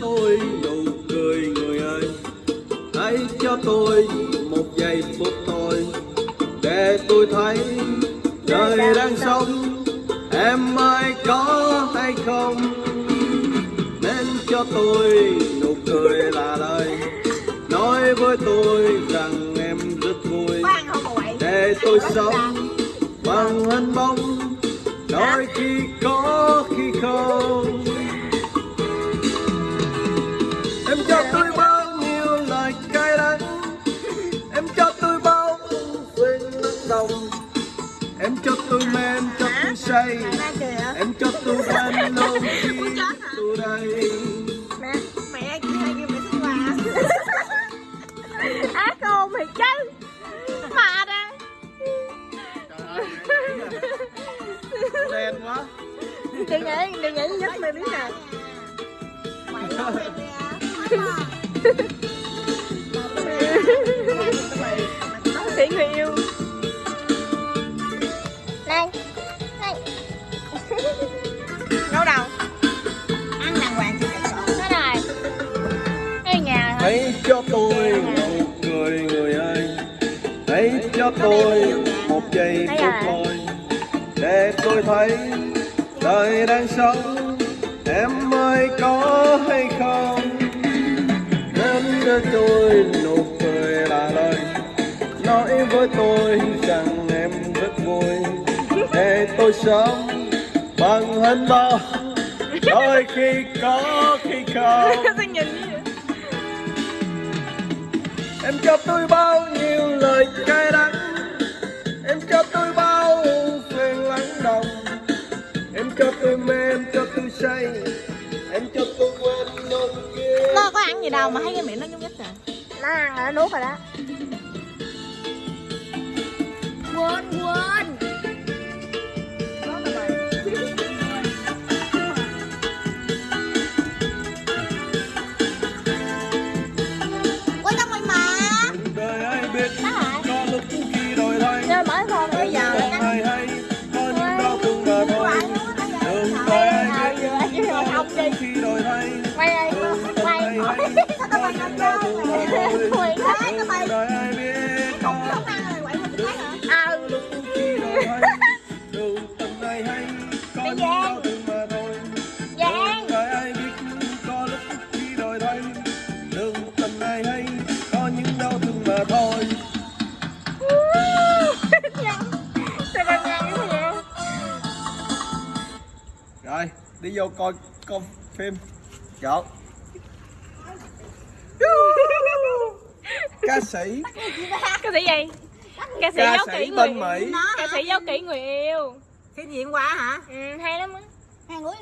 tôi nụ cười người ơi. Hãy cho tôi một giây phút thôi. Để tôi thấy đời đang sống. Em ơi có hay không? Nên cho tôi nụ cười là lời nói với tôi rằng em rất vui. Để tôi sống bằng hình bóng. Đôi khi có đồng em cho tôi em cho tôi say. Em cho tôi bên lâu khi tôi đây. Mẹ Mẹ kia hai kia mẹ thích quà. Á cô mày chứ Mà đây đen quá. Đừng nghĩ, đừng nghĩ giúp mày biết nè hãy cho tôi một giây phút thôi để tôi thấy đời đang sống. Em ơi có hay không? Nên cho tôi nụ cười là lời nói với tôi rằng em rất vui. Để tôi sống bằng hình bóng đôi khi có khi không. Em cho tôi bao nhiêu lời cay đắng. Em cho tôi bao phiền lắng đồng Em cho tôi mê, em cho tôi say. Em cho tôi quên nỗi kia Nó có ăn gì đâu mà thấy cái miệng nó nhúc nhích rồi Nó ăn rồi, nó nuốt rồi đó. Quên Quên đi vô coi coi phim. Chọn Ca sĩ. Ca sĩ gì? Ca sĩ Ca giấu sĩ kỹ người Mỹ. Ca sĩ giấu kỹ người yêu cái gì hôm qua hả? Ừ, hay lắm á. Hai người